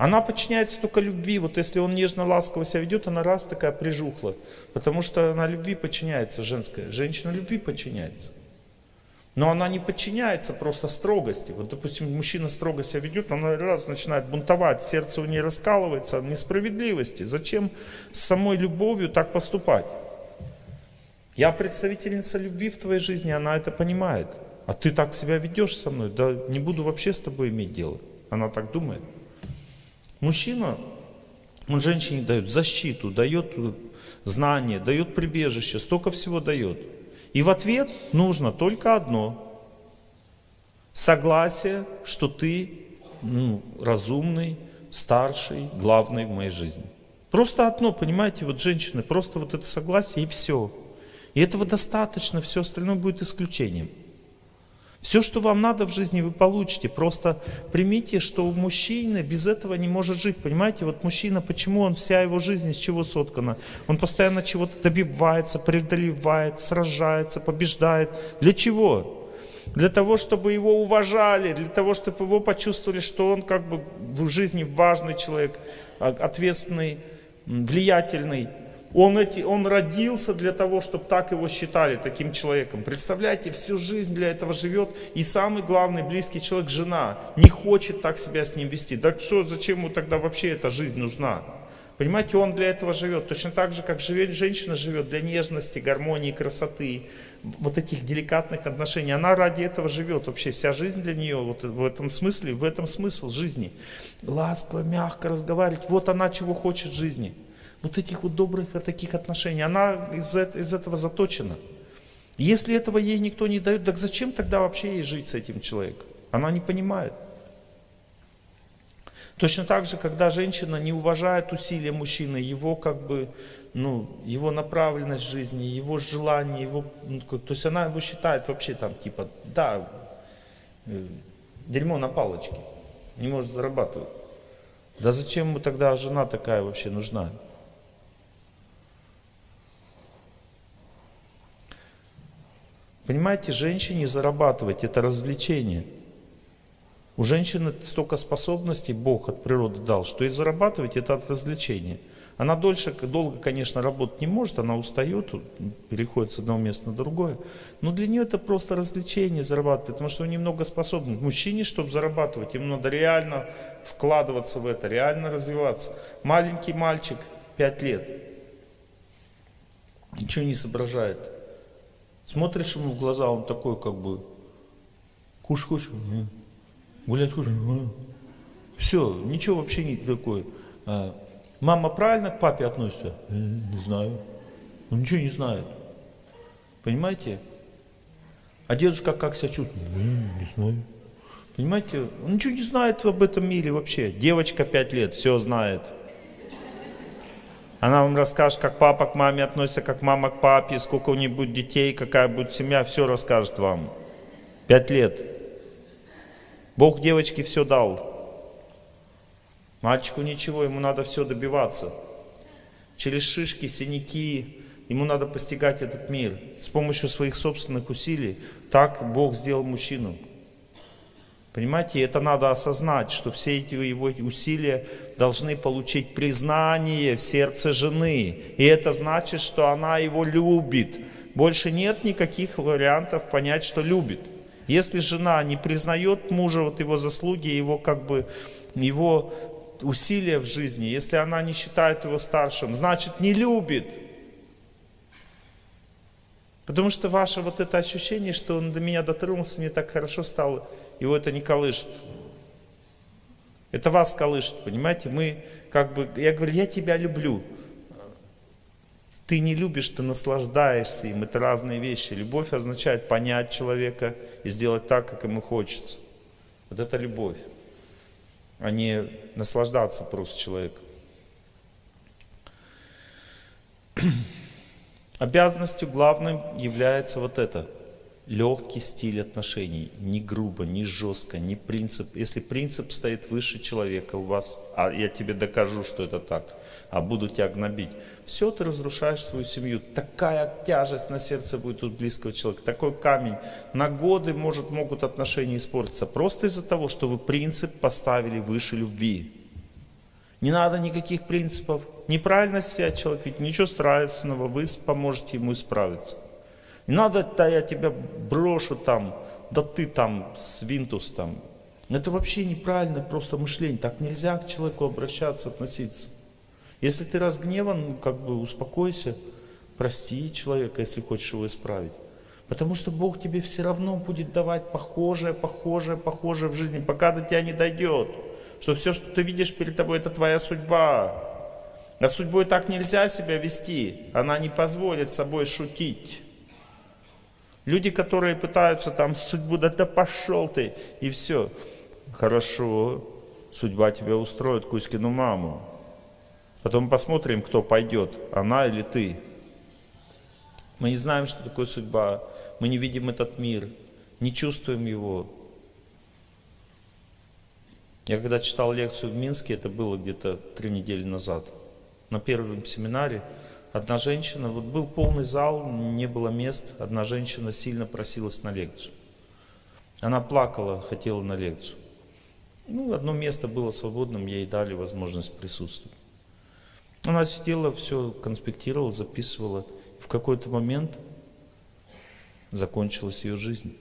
Она подчиняется только любви. Вот если он нежно, ласково себя ведет, она раз такая прижухла. Потому что она любви подчиняется женская. Женщина любви подчиняется. Но она не подчиняется просто строгости. Вот, допустим, мужчина строго себя ведет, она раз начинает бунтовать, сердце у нее раскалывается от несправедливости. Зачем с самой любовью так поступать? Я представительница любви в твоей жизни, она это понимает. А ты так себя ведешь со мной, да не буду вообще с тобой иметь дело. Она так думает. Мужчина, он женщине дает защиту, дает знания, дает прибежище, столько всего дает. И в ответ нужно только одно. Согласие, что ты ну, разумный, старший, главный в моей жизни. Просто одно, понимаете, вот женщины, просто вот это согласие и все. И этого достаточно, все остальное будет исключением. Все, что вам надо в жизни, вы получите. Просто примите, что у мужчины без этого не может жить. Понимаете, вот мужчина, почему он, вся его жизнь из чего соткана? Он постоянно чего-то добивается, преодолевает, сражается, побеждает. Для чего? Для того, чтобы его уважали, для того, чтобы его почувствовали, что он как бы в жизни важный человек, а, ответственный, влиятельный. Он, эти, он родился для того, чтобы так его считали, таким человеком. Представляете, всю жизнь для этого живет. И самый главный близкий человек, жена, не хочет так себя с ним вести. Да что, зачем ему тогда вообще эта жизнь нужна? Понимаете, он для этого живет. Точно так же, как живет, женщина живет для нежности, гармонии, красоты, вот этих деликатных отношений. Она ради этого живет. Вообще вся жизнь для нее вот в этом смысле, в этом смысл жизни. Ласково, мягко разговаривать. Вот она чего хочет жизни вот этих вот добрых таких отношений. Она из, из этого заточена. Если этого ей никто не дает, так зачем тогда вообще ей жить с этим человеком? Она не понимает. Точно так же, когда женщина не уважает усилия мужчины, его как бы, ну, его направленность жизни, его желание, его, ну, то есть она его считает вообще там типа, да, э, дерьмо на палочке, не может зарабатывать. Да зачем ему тогда жена такая вообще нужна? Понимаете, женщине зарабатывать это развлечение. У женщины столько способностей Бог от природы дал, что и зарабатывать это от развлечения. Она дольше, долго, конечно, работать не может, она устает, переходит с одного места на другое. Но для нее это просто развлечение зарабатывать, потому что у нее много способностей. Мужчине, чтобы зарабатывать, ему надо реально вкладываться в это, реально развиваться. Маленький мальчик, 5 лет, ничего не соображает. Смотришь ему в глаза, он такой как бы, куш хочешь? Гулять хочешь? Все, ничего вообще не такое. А, мама правильно к папе относится? Не знаю. Он ничего не знает. Понимаете? А дедушка как себя чувствует? Не знаю. Понимаете? Он ничего не знает об этом мире вообще. Девочка 5 лет, все знает. Она вам расскажет, как папа к маме относится, как мама к папе, сколько у них будет детей, какая будет семья, все расскажет вам. Пять лет. Бог девочке все дал. Мальчику ничего, ему надо все добиваться. Через шишки, синяки, ему надо постигать этот мир. С помощью своих собственных усилий. Так Бог сделал мужчину. Понимаете, это надо осознать, что все эти его усилия должны получить признание в сердце жены. И это значит, что она его любит. Больше нет никаких вариантов понять, что любит. Если жена не признает мужа, вот его заслуги, его как бы, его усилия в жизни, если она не считает его старшим, значит не любит. Потому что ваше вот это ощущение, что он до меня дотронулся, мне так хорошо стало, его это не колышет. Это вас колышет, понимаете? Мы как бы, я говорю, я тебя люблю. Ты не любишь, ты наслаждаешься им. Это разные вещи. Любовь означает понять человека и сделать так, как ему хочется. Вот это любовь, а не наслаждаться просто человеком. Обязанностью главным является вот это – легкий стиль отношений, не грубо, не жестко, не принцип. Если принцип стоит выше человека у вас, а я тебе докажу, что это так, а буду тебя гнобить, все, ты разрушаешь свою семью. Такая тяжесть на сердце будет у близкого человека, такой камень. На годы может, могут отношения испортиться, просто из-за того, что вы принцип поставили выше любви. Не надо никаких принципов. Неправильно себя человек, ведь ничего страшного, вы поможете ему исправиться. Не надо, да я тебя брошу там, да ты там, свинтус там. Это вообще неправильное просто мышление. Так нельзя к человеку обращаться, относиться. Если ты разгневан, ну, как бы успокойся, прости человека, если хочешь его исправить. Потому что Бог тебе все равно будет давать похожее, похожее, похожее в жизни, пока до тебя не дойдет. Что все, что ты видишь перед тобой, это твоя судьба. А судьбой так нельзя себя вести. Она не позволит собой шутить. Люди, которые пытаются там судьбу, да да пошел ты, и все. Хорошо, судьба тебя устроит, Кузькину маму. Потом посмотрим, кто пойдет, она или ты. Мы не знаем, что такое судьба. Мы не видим этот мир, не чувствуем его. Я когда читал лекцию в Минске, это было где-то три недели назад, на первом семинаре, одна женщина, вот был полный зал, не было мест, одна женщина сильно просилась на лекцию. Она плакала, хотела на лекцию. Ну, одно место было свободным, ей дали возможность присутствовать. Она сидела, все конспектировала, записывала. В какой-то момент закончилась ее жизнь.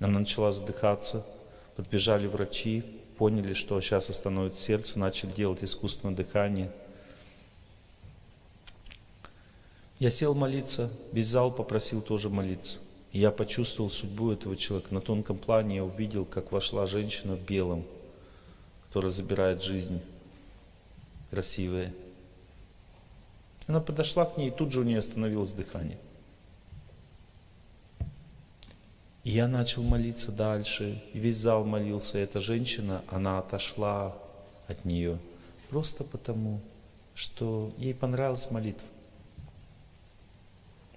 Она начала задыхаться, подбежали врачи, поняли, что сейчас остановит сердце, начали делать искусственное дыхание. Я сел молиться, весь зал попросил тоже молиться. Я почувствовал судьбу этого человека. На тонком плане я увидел, как вошла женщина в белом, которая забирает жизнь красивая. Она подошла к ней, и тут же у нее остановилось дыхание. И я начал молиться дальше, и весь зал молился. И эта женщина, она отошла от нее просто потому, что ей понравилась молитва.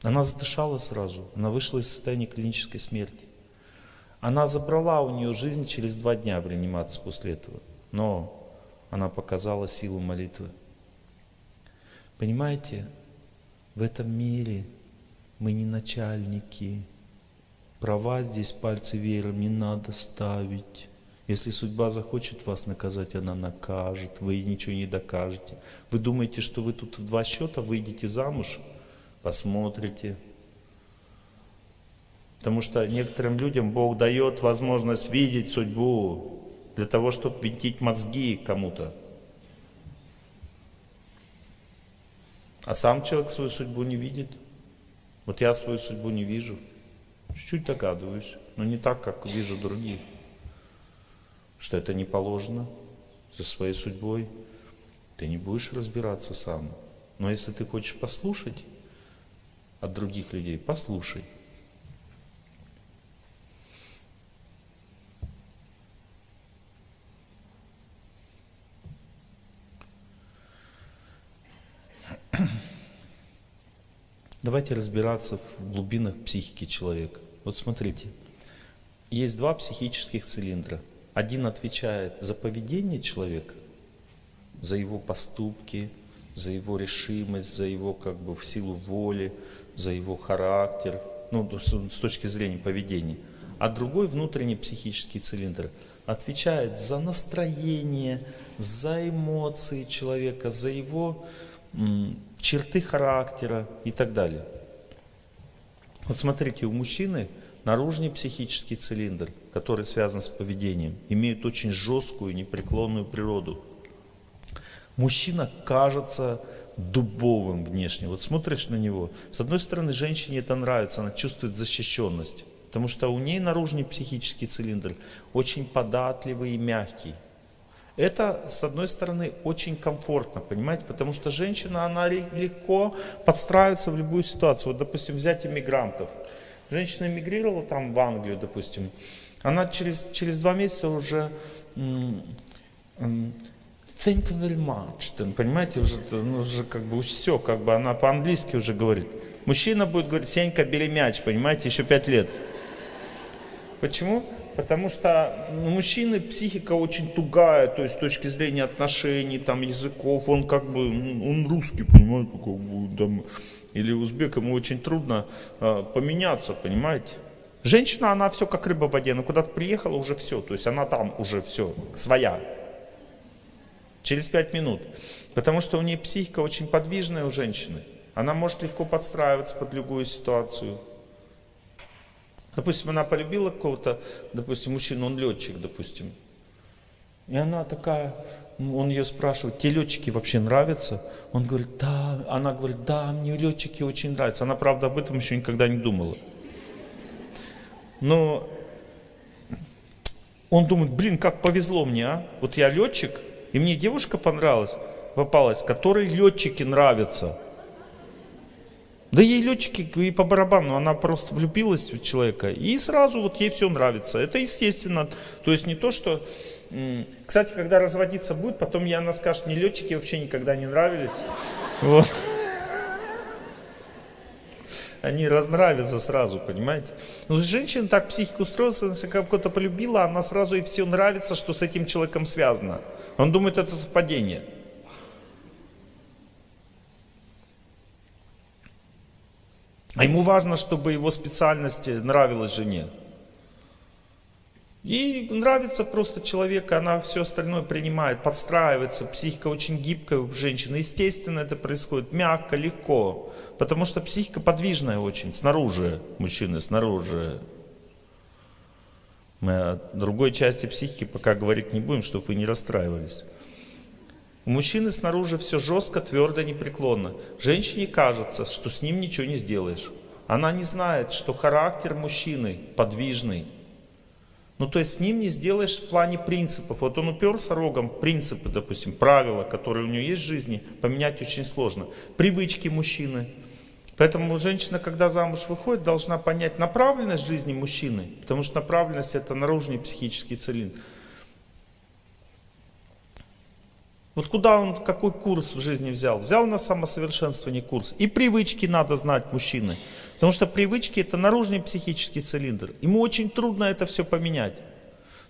Она задышала сразу, она вышла из состояния клинической смерти. Она забрала у нее жизнь через два дня в реанимации после этого. Но она показала силу молитвы. Понимаете, в этом мире мы не начальники. Права здесь пальцы веером не надо ставить. Если судьба захочет вас наказать, она накажет. Вы ничего не докажете. Вы думаете, что вы тут в два счета выйдете замуж? Посмотрите. Потому что некоторым людям Бог дает возможность видеть судьбу для того, чтобы винтить мозги кому-то. А сам человек свою судьбу не видит. Вот я свою судьбу не вижу. Чуть-чуть догадываюсь, но не так, как вижу других. Что это не положено за своей судьбой. Ты не будешь разбираться сам. Но если ты хочешь послушать от других людей, послушай. Давайте разбираться в глубинах психики человека. Вот смотрите, есть два психических цилиндра. Один отвечает за поведение человека, за его поступки, за его решимость, за его как бы в силу воли, за его характер, ну, с точки зрения поведения. А другой внутренний психический цилиндр отвечает за настроение, за эмоции человека, за его черты характера и так далее. Вот смотрите, у мужчины наружный психический цилиндр, который связан с поведением, имеет очень жесткую, непреклонную природу. Мужчина кажется дубовым внешне. Вот смотришь на него, с одной стороны, женщине это нравится, она чувствует защищенность, потому что у ней наружный психический цилиндр очень податливый и мягкий. Это, с одной стороны, очень комфортно, понимаете, потому что женщина, она легко подстраивается в любую ситуацию. Вот, допустим, взять иммигрантов. Женщина эмигрировала там в Англию, допустим, она через, через два месяца уже thank you very much, понимаете, уже, ну, уже как бы все, как бы она по-английски уже говорит. Мужчина будет говорить, Сенька, бери мяч, понимаете, еще пять лет. Почему? Потому что ну, мужчины психика очень тугая, то есть с точки зрения отношений, там, языков, он как бы, он русский, понимаете, как бы, там, или узбек, ему очень трудно э, поменяться, понимаете. Женщина, она все как рыба в воде, она куда-то приехала, уже все, то есть она там уже все, своя. Через пять минут. Потому что у нее психика очень подвижная у женщины. Она может легко подстраиваться под любую ситуацию. Допустим, она полюбила какого-то, допустим, мужчину, он летчик, допустим. И она такая, он ее спрашивает, тебе летчики вообще нравятся? Он говорит, да. Она говорит, да, мне летчики очень нравятся. Она, правда, об этом еще никогда не думала. Но он думает, блин, как повезло мне, а? Вот я летчик, и мне девушка понравилась, попалась, которой летчики нравятся. Да ей летчики и по барабану, она просто влюбилась в человека, и сразу вот ей все нравится. Это естественно. То есть не то, что... Кстати, когда разводиться будет, потом я она скажет, мне летчики вообще никогда не нравились. Вот. Они разнравятся сразу, понимаете? Ну, женщина так психика устроилась, если кого-то полюбила, она сразу и все нравится, что с этим человеком связано. Он думает, это совпадение. А ему важно, чтобы его специальность нравилась жене. И нравится просто человек, она все остальное принимает, подстраивается. Психика очень гибкая у женщины. Естественно, это происходит мягко, легко. Потому что психика подвижная очень, снаружи мужчины, снаружи. Мы о другой части психики пока говорить не будем, чтобы вы не расстраивались. У мужчины снаружи все жестко, твердо, непреклонно. Женщине кажется, что с ним ничего не сделаешь. Она не знает, что характер мужчины подвижный. Ну, то есть с ним не сделаешь в плане принципов. Вот он уперся рогом, принципы, допустим, правила, которые у него есть в жизни, поменять очень сложно. Привычки мужчины. Поэтому женщина, когда замуж выходит, должна понять направленность жизни мужчины. Потому что направленность это наружный психический цилиндр. Вот куда он, какой курс в жизни взял? Взял на самосовершенствование курс. И привычки надо знать мужчины. Потому что привычки это наружный психический цилиндр. Ему очень трудно это все поменять.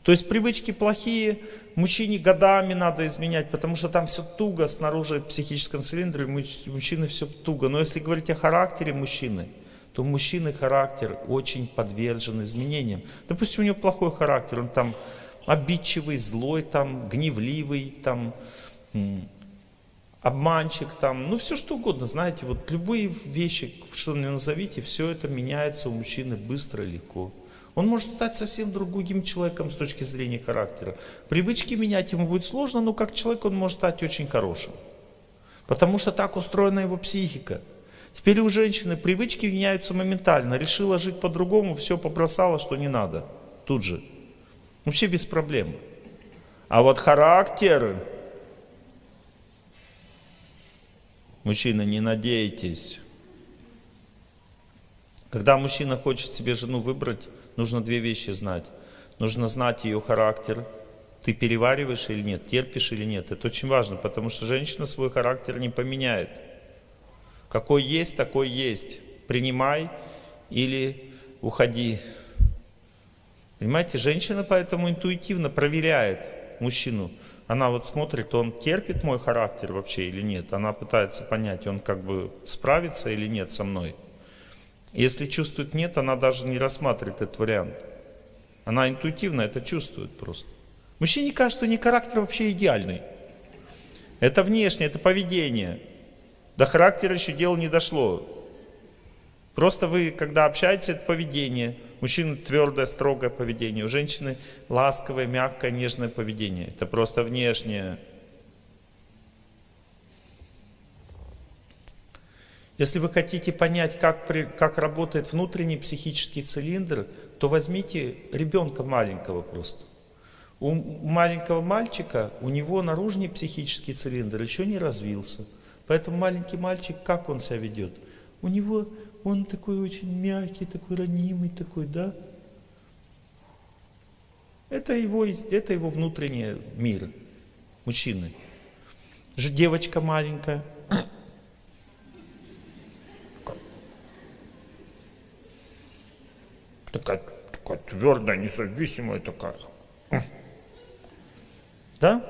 То есть привычки плохие, мужчине годами надо изменять, потому что там все туго снаружи в психическом цилиндре, мужчины все туго. Но если говорить о характере мужчины, то мужчины характер очень подвержен изменениям. Допустим, у него плохой характер, он там обидчивый, злой, там, гневливый, там, обманщик, там, ну все что угодно, знаете, вот любые вещи, что ни назовите, все это меняется у мужчины быстро и легко. Он может стать совсем другим человеком с точки зрения характера. Привычки менять ему будет сложно, но как человек он может стать очень хорошим. Потому что так устроена его психика. Теперь у женщины привычки меняются моментально. Решила жить по-другому, все побросала, что не надо. Тут же. Вообще без проблем. А вот характер, Мужчина, не надейтесь. Когда мужчина хочет себе жену выбрать, нужно две вещи знать. Нужно знать ее характер. Ты перевариваешь или нет, терпишь или нет. Это очень важно, потому что женщина свой характер не поменяет. Какой есть, такой есть. Принимай или уходи. Понимаете, женщина поэтому интуитивно проверяет мужчину. Она вот смотрит, он терпит мой характер вообще или нет. Она пытается понять, он как бы справится или нет со мной. Если чувствует нет, она даже не рассматривает этот вариант. Она интуитивно это чувствует просто. Мужчине кажется, что не характер вообще идеальный. Это внешнее, это поведение. До характера еще дело не дошло. Просто вы, когда общаетесь, это поведение. Мужчины твердое, строгое поведение. У женщины ласковое, мягкое, нежное поведение. Это просто внешнее. Если вы хотите понять, как, при, как работает внутренний психический цилиндр, то возьмите ребенка маленького просто. У маленького мальчика, у него наружный психический цилиндр еще не развился. Поэтому маленький мальчик, как он себя ведет? У него он такой очень мягкий, такой ранимый, такой, да? Это его, это его внутренний мир, мужчины. Девочка маленькая. Такая, такая твердая, независимая такая. Да?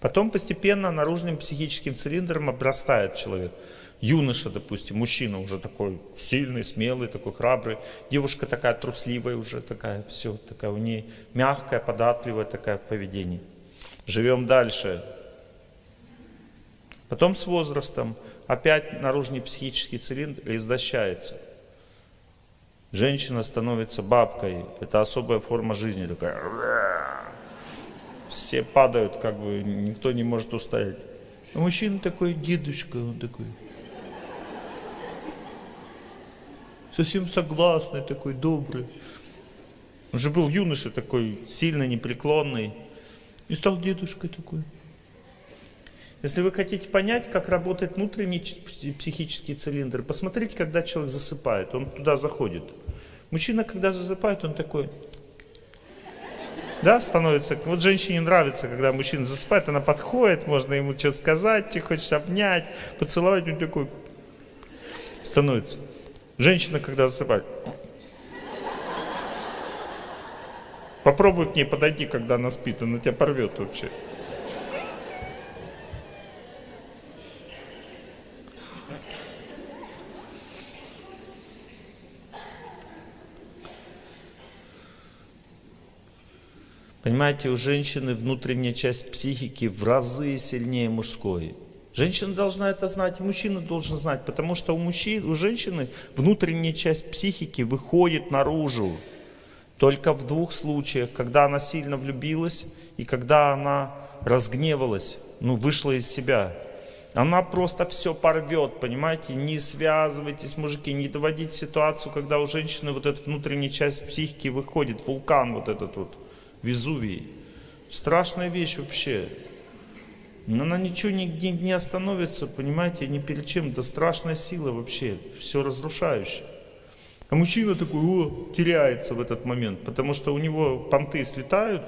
Потом постепенно наружным психическим цилиндром обрастает человек юноша, допустим, мужчина уже такой сильный, смелый, такой храбрый, девушка такая трусливая уже, такая все, такая у нее мягкая, податливая такая поведение. Живем дальше. Потом с возрастом опять наружный психический цилиндр издощается. Женщина становится бабкой. Это особая форма жизни. Такая. Все падают, как бы никто не может устоять. А мужчина такой, дедушка, он такой. Совсем согласный, такой добрый. Он же был юноша такой, сильно непреклонный. И стал дедушкой такой. Если вы хотите понять, как работает внутренний психический цилиндр, посмотрите, когда человек засыпает, он туда заходит. Мужчина, когда засыпает, он такой, да, становится. Вот женщине нравится, когда мужчина засыпает, она подходит, можно ему что-то сказать, ты хочешь обнять, поцеловать, он такой становится. Женщина, когда засыпает, попробуй к ней подойти, когда она спит, она тебя порвет вообще. Понимаете, у женщины внутренняя часть психики в разы сильнее мужской. Женщина должна это знать, и мужчина должен знать, потому что у, мужчин, у женщины внутренняя часть психики выходит наружу. Только в двух случаях, когда она сильно влюбилась и когда она разгневалась, ну, вышла из себя. Она просто все порвет, понимаете? Не связывайтесь, мужики, не доводите ситуацию, когда у женщины вот эта внутренняя часть психики выходит, вулкан вот этот вот. Везувий. Страшная вещь вообще. Она ничего не, не, остановится, понимаете, ни перед чем. Это страшная сила вообще, все разрушающее. А мужчина такой, о, теряется в этот момент, потому что у него понты слетают,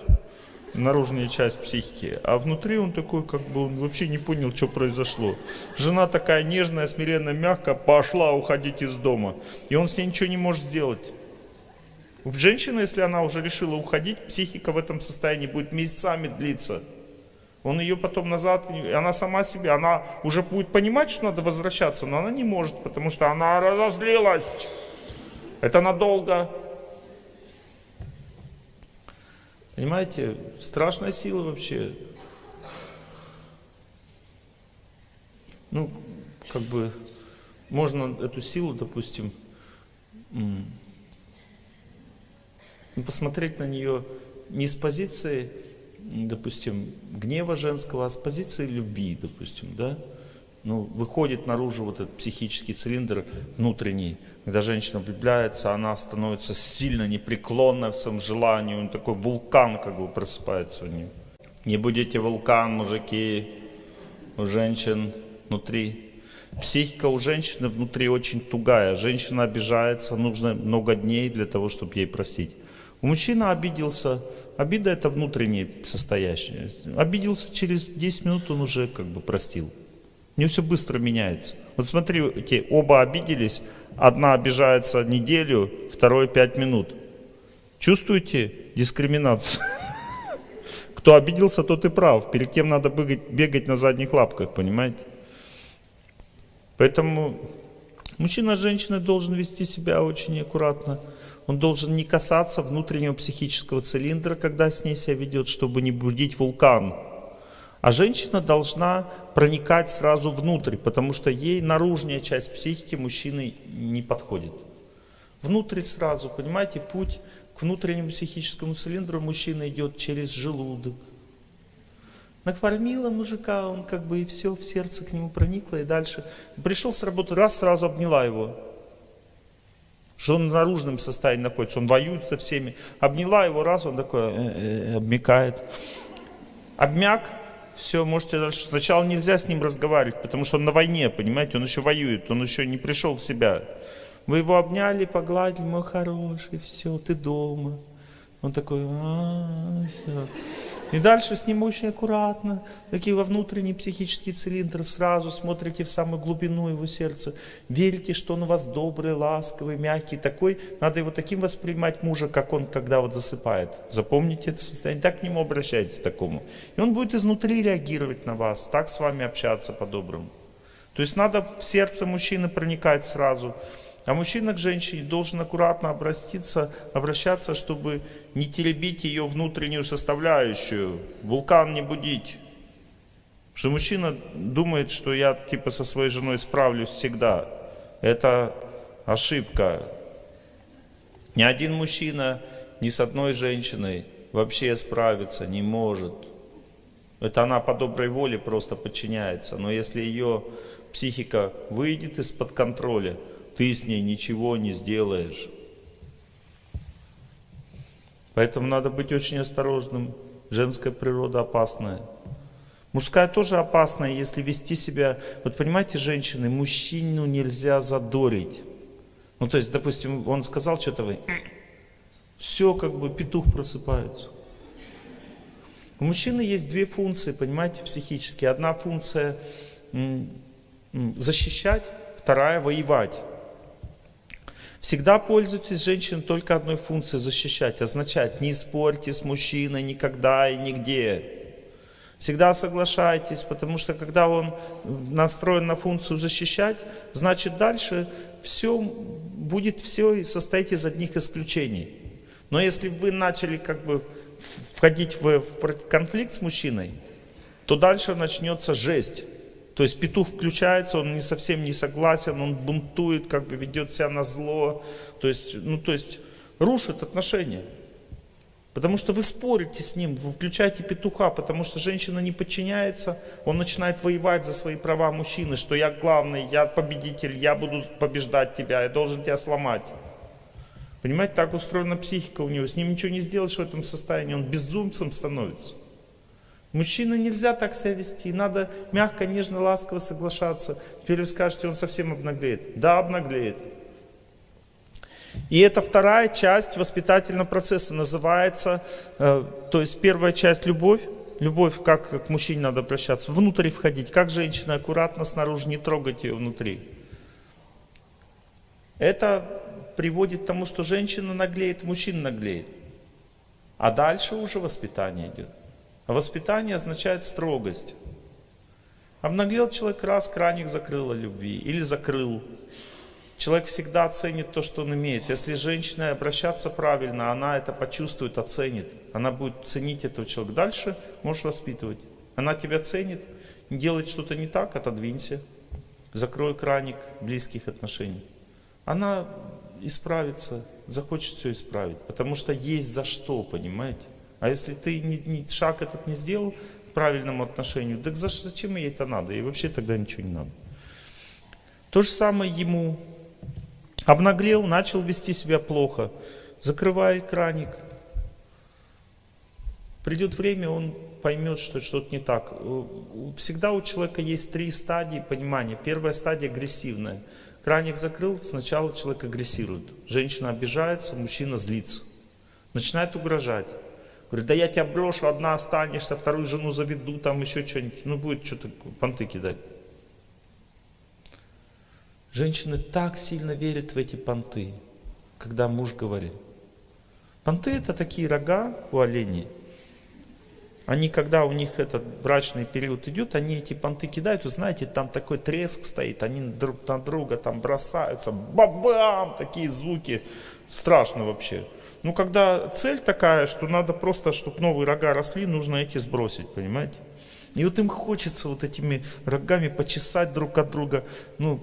наружная часть психики, а внутри он такой, как бы он вообще не понял, что произошло. Жена такая нежная, смиренно, мягкая, пошла уходить из дома, и он с ней ничего не может сделать. Женщина, если она уже решила уходить, психика в этом состоянии будет месяцами длиться. Он ее потом назад, она сама себе, она уже будет понимать, что надо возвращаться, но она не может, потому что она разозлилась. Это надолго. Понимаете, страшная сила вообще. Ну, как бы, можно эту силу, допустим, посмотреть на нее не с позиции, допустим, гнева женского, а с позиции любви, допустим, да? Ну, выходит наружу вот этот психический цилиндр внутренний. Когда женщина влюбляется, она становится сильно непреклонна в своем желании, он такой вулкан как бы просыпается у нее. Не будете вулкан, мужики, у женщин внутри. Психика у женщины внутри очень тугая. Женщина обижается, нужно много дней для того, чтобы ей простить. Мужчина обиделся, обида это внутреннее состояние. Обиделся через 10 минут, он уже как бы простил. Не все быстро меняется. Вот смотрите, оба обиделись, одна обижается неделю, второй 5 минут. Чувствуете дискриминацию? Кто обиделся, тот и прав. Перед кем надо бегать, бегать на задних лапках, понимаете? Поэтому мужчина с женщиной должен вести себя очень аккуратно. Он должен не касаться внутреннего психического цилиндра, когда с ней себя ведет, чтобы не будить вулкан. А женщина должна проникать сразу внутрь, потому что ей наружная часть психики мужчины не подходит. Внутрь сразу, понимаете, путь к внутреннему психическому цилиндру мужчина идет через желудок. Накормила мужика, он как бы и все, в сердце к нему проникло, и дальше. Пришел с работы, раз, сразу обняла его что он в наружном состоянии находится, он воюет со всеми. Обняла его раз, он такой э -э, обмякает. Обмяк, все, можете дальше. Сначала нельзя с ним разговаривать, потому что он на войне, понимаете, он еще воюет, он еще не пришел в себя. Вы его обняли, погладили, мой хороший, все, ты дома. Он такой, а, -а, -а все. И дальше с ним очень аккуратно, такие во внутренний психический цилиндр, сразу смотрите в самую глубину его сердца, верите, что он у вас добрый, ласковый, мягкий, такой, надо его таким воспринимать мужа, как он, когда вот засыпает. Запомните это состояние, так к нему обращайтесь, такому. И он будет изнутри реагировать на вас, так с вами общаться по-доброму. То есть надо в сердце мужчины проникать сразу, А мужчина к женщине должен аккуратно обратиться, обращаться, чтобы не теребить ее внутреннюю составляющую, вулкан не будить. Что мужчина думает, что я типа со своей женой справлюсь всегда. Это ошибка. Ни один мужчина ни с одной женщиной вообще справиться не может. Это она по доброй воле просто подчиняется. Но если ее психика выйдет из-под контроля, ты с ней ничего не сделаешь. Поэтому надо быть очень осторожным. Женская природа опасная. Мужская тоже опасная, если вести себя... Вот понимаете, женщины, мужчину нельзя задорить. Ну, то есть, допустим, он сказал что-то, вы... Все, как бы, петух просыпается. У мужчины есть две функции, понимаете, психические. Одна функция защищать, вторая воевать. Всегда пользуйтесь женщин только одной функцией защищать. Означает, не спорьте с мужчиной никогда и нигде. Всегда соглашайтесь, потому что когда он настроен на функцию защищать, значит дальше все будет все состоять из одних исключений. Но если вы начали как бы входить в, конфликт с мужчиной, то дальше начнется жесть. То есть петух включается, он не совсем не согласен, он бунтует, как бы ведет себя на зло. То есть, ну, то есть рушит отношения. Потому что вы спорите с ним, вы включаете петуха, потому что женщина не подчиняется, он начинает воевать за свои права мужчины, что я главный, я победитель, я буду побеждать тебя, я должен тебя сломать. Понимаете, так устроена психика у него, с ним ничего не сделаешь в этом состоянии, он безумцем становится. Мужчина нельзя так себя вести, надо мягко, нежно, ласково соглашаться. Теперь вы скажете, он совсем обнаглеет. Да, обнаглеет. И это вторая часть воспитательного процесса называется, э, то есть первая часть любовь, любовь, как к мужчине надо обращаться, внутрь входить, как женщина аккуратно снаружи, не трогать ее внутри. Это приводит к тому, что женщина наглеет, мужчина наглеет. А дальше уже воспитание идет. А воспитание означает строгость. Обнаглел человек раз, краник закрыл любви или закрыл. Человек всегда ценит то, что он имеет. Если женщина обращаться правильно, она это почувствует, оценит. Она будет ценить этого человека. Дальше можешь воспитывать. Она тебя ценит, делает что-то не так, отодвинься. Закрой краник близких отношений. Она исправится, захочет все исправить. Потому что есть за что, понимаете? А если ты ни, ни, шаг этот не сделал к правильному отношению, так зачем ей это надо? И вообще тогда ничего не надо. То же самое ему Обнаглел, начал вести себя плохо. Закрывай краник. Придет время, он поймет, что что-то не так. Всегда у человека есть три стадии понимания. Первая стадия агрессивная. Краник закрыл, сначала человек агрессирует. Женщина обижается, мужчина злится. Начинает угрожать. Говорит, да я тебя брошу, одна останешься, вторую жену заведу, там еще что-нибудь. Ну, будет что-то понты кидать. Женщины так сильно верят в эти понты, когда муж говорит. Понты это такие рога у оленей. Они, когда у них этот брачный период идет, они эти понты кидают, вы знаете, там такой треск стоит, они друг на друга там бросаются, бабам, такие звуки, страшно вообще. Ну, когда цель такая, что надо просто, чтобы новые рога росли, нужно эти сбросить, понимаете? И вот им хочется вот этими рогами почесать друг от друга, ну,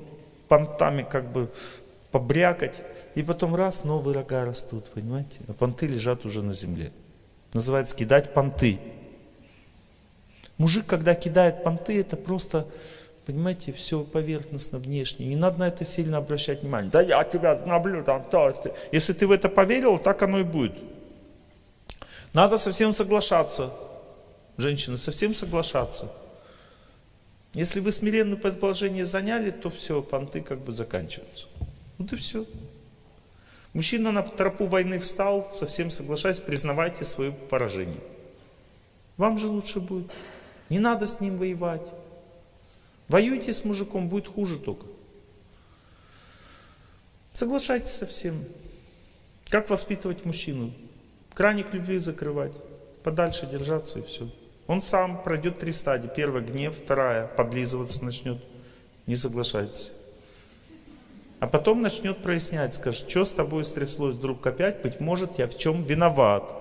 понтами как бы побрякать, и потом раз, новые рога растут, понимаете? А понты лежат уже на земле. Называется кидать понты. Мужик, когда кидает понты, это просто, понимаете, все поверхностно, внешне. Не надо на это сильно обращать внимание. Да я тебя знаблю, там, то, ты. Если ты в это поверил, так оно и будет. Надо совсем соглашаться. Женщины, совсем соглашаться. Если вы смиренное предположение заняли, то все, понты как бы заканчиваются. Вот и все. Мужчина на тропу войны встал, совсем соглашаясь, признавайте свое поражение. Вам же лучше будет. Не надо с ним воевать. Воюйте с мужиком, будет хуже только. Соглашайтесь со всем. Как воспитывать мужчину? Краник любви закрывать, подальше держаться и все. Он сам пройдет три стадии. Первая – гнев, вторая – подлизываться начнет. Не соглашайтесь. А потом начнет прояснять, скажет, что с тобой стряслось вдруг опять, быть может, я в чем виноват.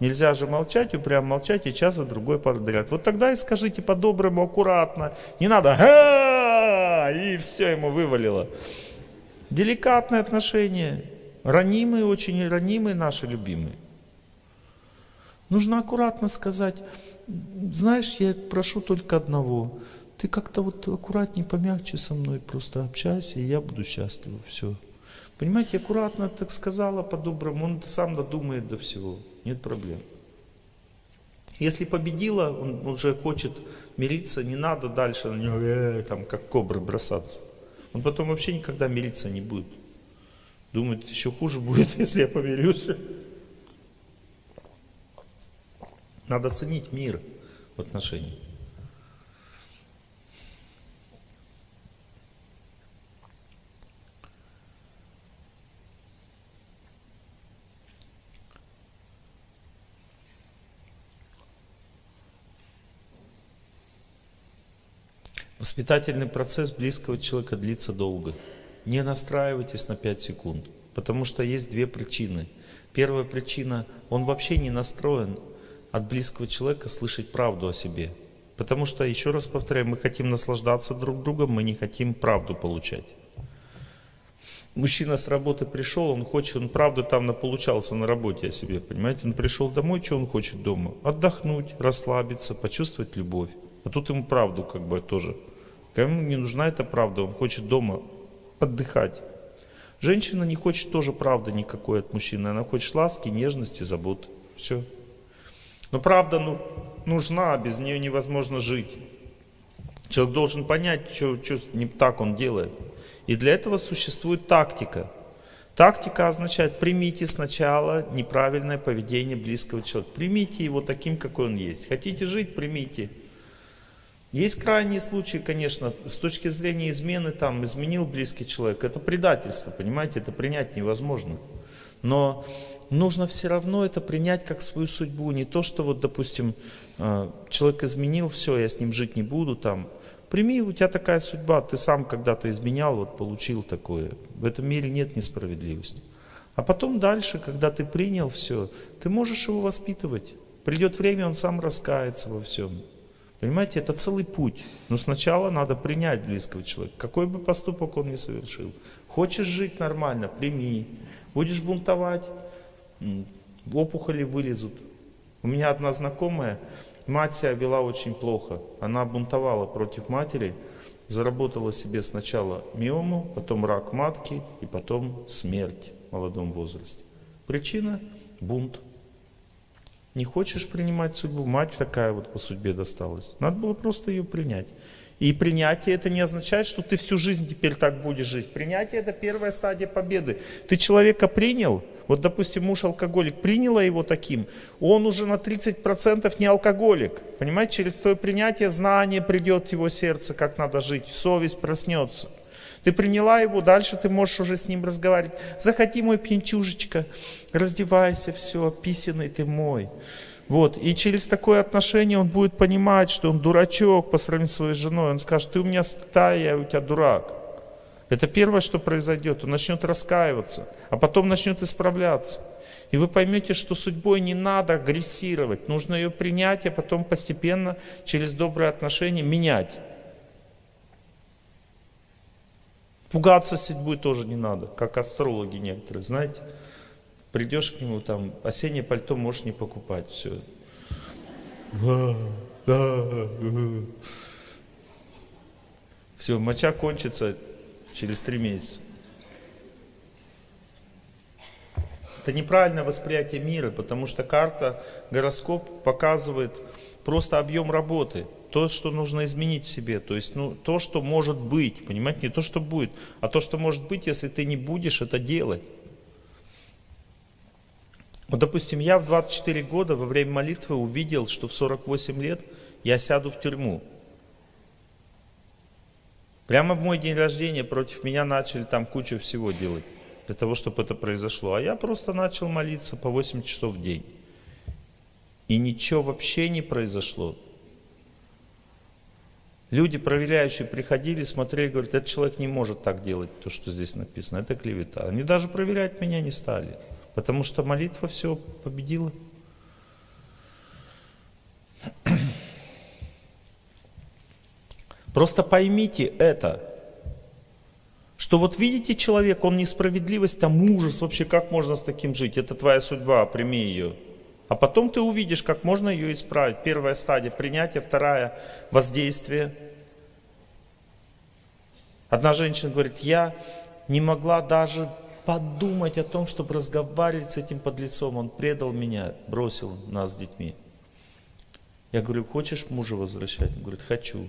Нельзя же молчать, упрямо молчать и час за другой подряд. Вот тогда и скажите по-доброму, аккуратно. Не надо и все ему вывалило. Деликатное отношение. Ранимые, очень ранимые наши любимые. Нужно аккуратно сказать, знаешь, я прошу только одного. Ты как-то вот аккуратнее, помягче со мной просто общайся, и я буду счастлив. Все. Понимаете, аккуратно так сказала по-доброму, он сам додумает до всего. Нет проблем. Если победила, он уже хочет мириться, не надо дальше на него, э, там, как кобры бросаться. Он потом вообще никогда мириться не будет. Думает, еще хуже будет, если я помирюсь. Надо ценить мир в отношениях. Воспитательный процесс близкого человека длится долго. Не настраивайтесь на 5 секунд, потому что есть две причины. Первая причина, он вообще не настроен от близкого человека слышать правду о себе. Потому что, еще раз повторяю, мы хотим наслаждаться друг другом, мы не хотим правду получать. Мужчина с работы пришел, он хочет, он правда там наполучался на работе о себе, понимаете? Он пришел домой, что он хочет дома? Отдохнуть, расслабиться, почувствовать любовь. А тут ему правду как бы тоже. Кому не нужна эта правда, он хочет дома отдыхать. Женщина не хочет тоже правды никакой от мужчины, она хочет ласки, нежности, заботы. Все. Но правда ну, нужна, без нее невозможно жить. Человек должен понять, что, что не так он делает. И для этого существует тактика. Тактика означает, примите сначала неправильное поведение близкого человека. Примите его таким, какой он есть. Хотите жить, примите. Есть крайние случаи, конечно, с точки зрения измены, там, изменил близкий человек. Это предательство, понимаете, это принять невозможно. Но нужно все равно это принять как свою судьбу. Не то, что вот, допустим, э, человек изменил, все, я с ним жить не буду, там. Прими, у тебя такая судьба, ты сам когда-то изменял, вот получил такое. В этом мире нет несправедливости. А потом дальше, когда ты принял все, ты можешь его воспитывать. Придет время, он сам раскается во всем. Понимаете, это целый путь. Но сначала надо принять близкого человека, какой бы поступок он ни совершил. Хочешь жить нормально, прими. Будешь бунтовать, опухоли вылезут. У меня одна знакомая, мать себя вела очень плохо. Она бунтовала против матери, заработала себе сначала миому, потом рак матки и потом смерть в молодом возрасте. Причина – бунт. Не хочешь принимать судьбу, мать такая вот по судьбе досталась. Надо было просто ее принять. И принятие это не означает, что ты всю жизнь теперь так будешь жить. Принятие это первая стадия победы. Ты человека принял, вот допустим муж алкоголик, приняла его таким, он уже на 30% не алкоголик. Понимаете, через твое принятие знание придет в его сердце, как надо жить, совесть проснется. Ты приняла его, дальше ты можешь уже с ним разговаривать. Заходи, мой пьянчужечка, раздевайся, все, писаный ты мой. Вот. И через такое отношение он будет понимать, что он дурачок по сравнению с своей женой. Он скажет, ты у меня стая, я у тебя дурак. Это первое, что произойдет. Он начнет раскаиваться, а потом начнет исправляться. И вы поймете, что судьбой не надо агрессировать. Нужно ее принять, а потом постепенно через добрые отношения менять. Пугаться судьбой тоже не надо, как астрологи некоторые, знаете. Придешь к нему, там, осеннее пальто можешь не покупать, все. Все, моча кончится через три месяца. Это неправильное восприятие мира, потому что карта, гороскоп показывает просто объем работы то, что нужно изменить в себе, то есть ну, то, что может быть, понимаете, не то, что будет, а то, что может быть, если ты не будешь это делать. Вот, допустим, я в 24 года во время молитвы увидел, что в 48 лет я сяду в тюрьму. Прямо в мой день рождения против меня начали там кучу всего делать, для того, чтобы это произошло. А я просто начал молиться по 8 часов в день. И ничего вообще не произошло. Люди, проверяющие, приходили, смотрели, говорят, этот человек не может так делать, то, что здесь написано, это клевета. Они даже проверять меня не стали, потому что молитва все победила. Просто поймите это, что вот видите человек, он несправедливость, там ужас, вообще как можно с таким жить, это твоя судьба, прими ее. А потом ты увидишь, как можно ее исправить. Первая стадия принятия, вторая воздействие. Одна женщина говорит, я не могла даже подумать о том, чтобы разговаривать с этим подлецом. Он предал меня, бросил нас с детьми. Я говорю, хочешь мужа возвращать? Он говорит, хочу,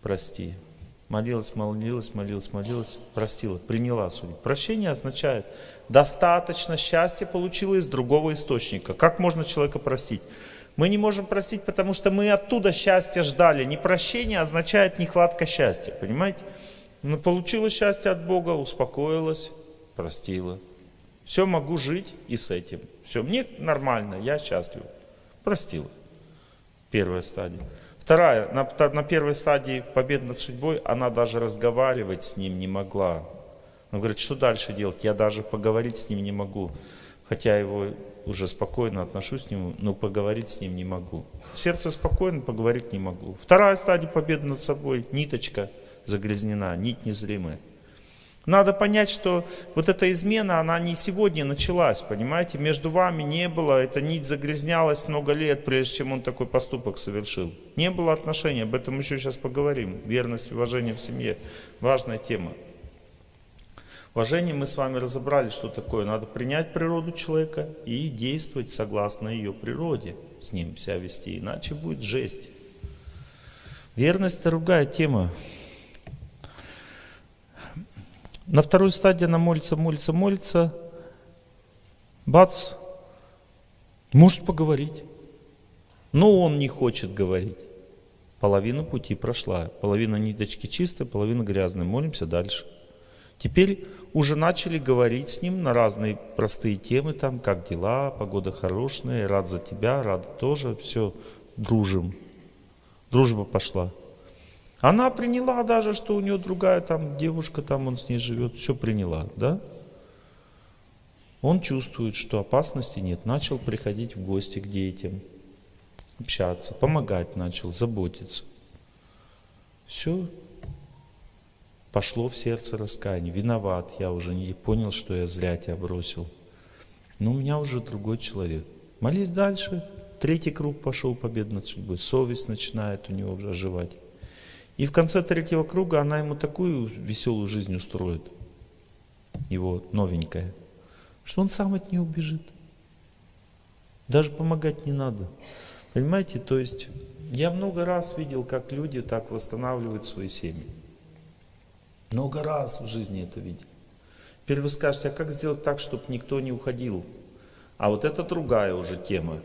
прости. Молилась, молилась, молилась, молилась, простила, приняла судьбу. Прощение означает, достаточно счастья получила из другого источника. Как можно человека простить? Мы не можем простить, потому что мы оттуда счастья ждали. Не прощение означает нехватка счастья, понимаете? Но получила счастье от Бога, успокоилась, простила. Все, могу жить и с этим. Все, мне нормально, я счастлив. Простила. Первая стадия. Вторая, на, на первой стадии победы над судьбой, она даже разговаривать с ним не могла. Он говорит, что дальше делать? Я даже поговорить с ним не могу. Хотя его уже спокойно отношусь к нему, но поговорить с ним не могу. Сердце спокойно, поговорить не могу. Вторая стадия победы над собой, ниточка загрязнена, нить незримая. Надо понять, что вот эта измена, она не сегодня началась, понимаете? Между вами не было, эта нить загрязнялась много лет, прежде чем он такой поступок совершил. Не было отношений, об этом еще сейчас поговорим. Верность, уважение в семье, важная тема. Уважение мы с вами разобрали, что такое. Надо принять природу человека и действовать согласно ее природе, с ним себя вести, иначе будет жесть. Верность – другая тема. На второй стадии она молится, молится, молится. Бац, может поговорить. Но он не хочет говорить. Половина пути прошла. Половина ниточки чистая, половина грязная. Молимся дальше. Теперь уже начали говорить с ним на разные простые темы, там, как дела, погода хорошая, рад за тебя, рад тоже, все, дружим. Дружба пошла. Она приняла даже, что у нее другая там девушка, там он с ней живет, все приняла, да? Он чувствует, что опасности нет, начал приходить в гости к детям, общаться, помогать начал, заботиться. Все, пошло в сердце раскаяние, виноват, я уже не понял, что я зря тебя бросил. Но у меня уже другой человек. Молись дальше, третий круг пошел побед над судьбой, совесть начинает у него оживать. И в конце третьего круга она ему такую веселую жизнь устроит, его новенькая, что он сам от нее убежит. Даже помогать не надо. Понимаете, то есть я много раз видел, как люди так восстанавливают свои семьи. Много раз в жизни это видел. Теперь вы скажете, а как сделать так, чтобы никто не уходил? А вот это другая уже тема.